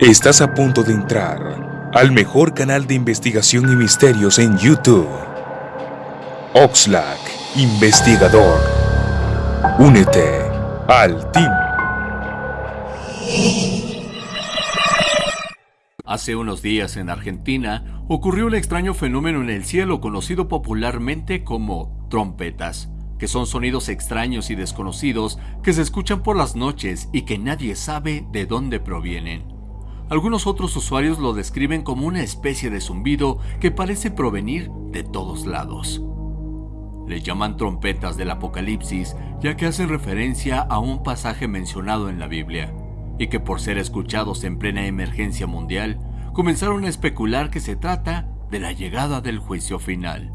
Estás a punto de entrar al mejor canal de investigación y misterios en YouTube. Oxlack, investigador. Únete al team. Hace unos días en Argentina ocurrió un extraño fenómeno en el cielo conocido popularmente como trompetas, que son sonidos extraños y desconocidos que se escuchan por las noches y que nadie sabe de dónde provienen. Algunos otros usuarios lo describen como una especie de zumbido que parece provenir de todos lados. Le llaman trompetas del Apocalipsis ya que hacen referencia a un pasaje mencionado en la Biblia, y que por ser escuchados en plena emergencia mundial, comenzaron a especular que se trata de la llegada del juicio final.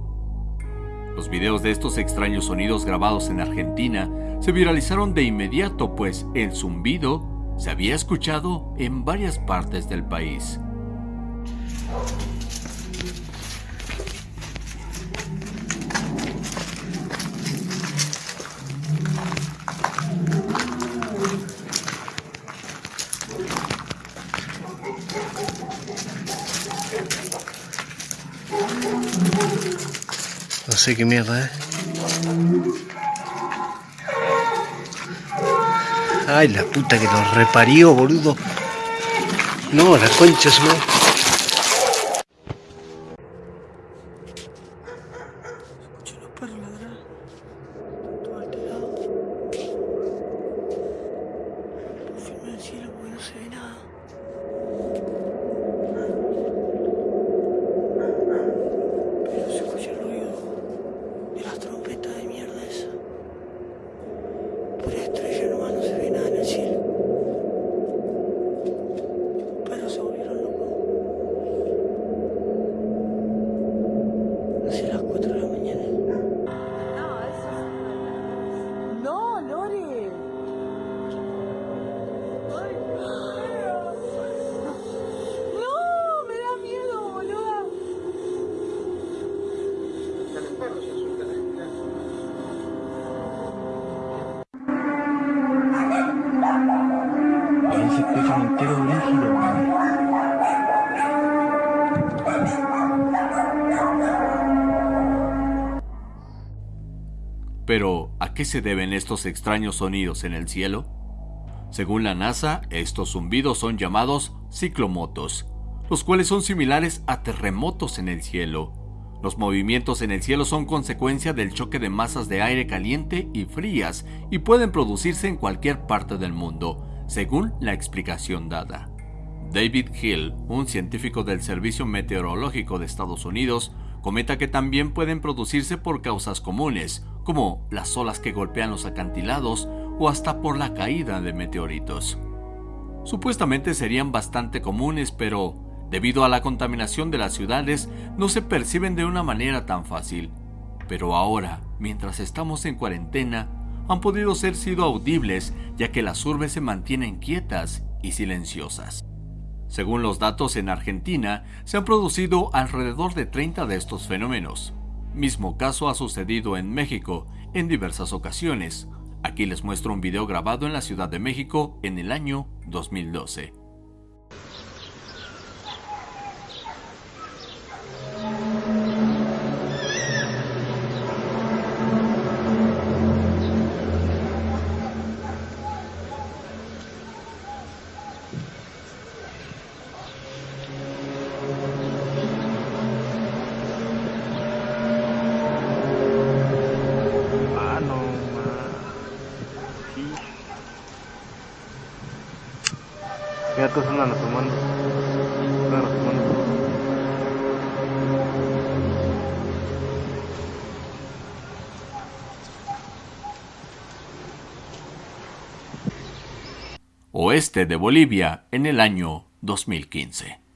Los videos de estos extraños sonidos grabados en Argentina se viralizaron de inmediato pues el zumbido se había escuchado en varias partes del país. No sé qué ¿eh? Ay, la puta que nos reparió, boludo. No, la concha su Pero, ¿a qué se deben estos extraños sonidos en el cielo? Según la NASA, estos zumbidos son llamados ciclomotos, los cuales son similares a terremotos en el cielo. Los movimientos en el cielo son consecuencia del choque de masas de aire caliente y frías y pueden producirse en cualquier parte del mundo, según la explicación dada. David Hill, un científico del Servicio Meteorológico de Estados Unidos, comenta que también pueden producirse por causas comunes, como las olas que golpean los acantilados o hasta por la caída de meteoritos. Supuestamente serían bastante comunes, pero debido a la contaminación de las ciudades no se perciben de una manera tan fácil. Pero ahora, mientras estamos en cuarentena, han podido ser sido audibles ya que las urbes se mantienen quietas y silenciosas. Según los datos en Argentina, se han producido alrededor de 30 de estos fenómenos. Mismo caso ha sucedido en México en diversas ocasiones. Aquí les muestro un video grabado en la Ciudad de México en el año 2012. Oeste de Bolivia en el año 2015.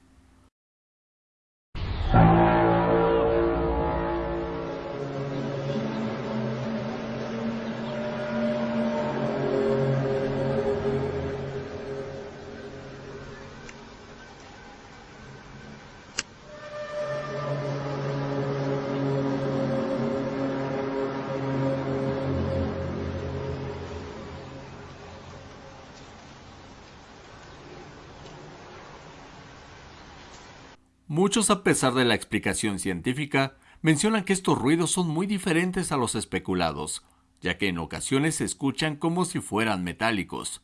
Muchos, a pesar de la explicación científica, mencionan que estos ruidos son muy diferentes a los especulados, ya que en ocasiones se escuchan como si fueran metálicos.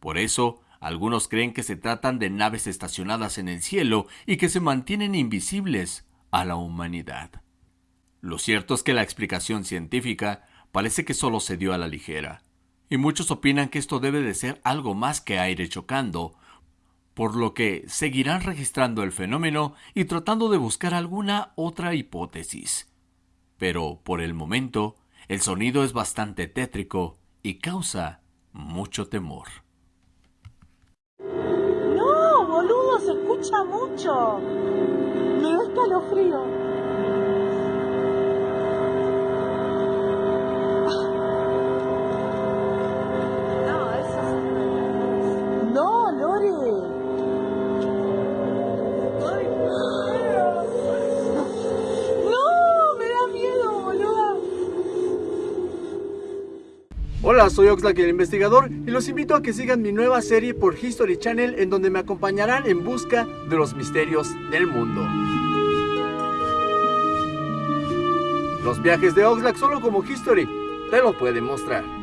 Por eso, algunos creen que se tratan de naves estacionadas en el cielo y que se mantienen invisibles a la humanidad. Lo cierto es que la explicación científica parece que solo se dio a la ligera, y muchos opinan que esto debe de ser algo más que aire chocando, por lo que seguirán registrando el fenómeno y tratando de buscar alguna otra hipótesis. Pero por el momento, el sonido es bastante tétrico y causa mucho temor. No, boludo, se escucha mucho. Me da escalofrío. Hola, soy Oxlack el investigador y los invito a que sigan mi nueva serie por History Channel en donde me acompañarán en busca de los misterios del mundo. Los viajes de Oxlack solo como History te lo pueden mostrar.